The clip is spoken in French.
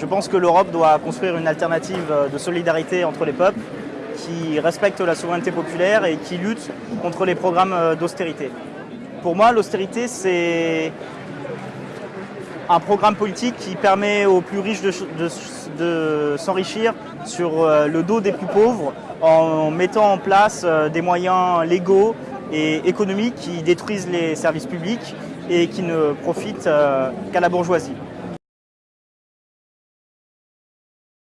Je pense que l'Europe doit construire une alternative euh, de solidarité entre les peuples qui respecte la souveraineté populaire et qui lutte contre les programmes euh, d'austérité. Pour moi, l'austérité, c'est un programme politique qui permet aux plus riches de, s'enrichir sur euh, le dos des plus pauvres en mettant en place des moyens légaux et économiques qui détruisent les services publics et qui ne profitent qu'à la bourgeoisie.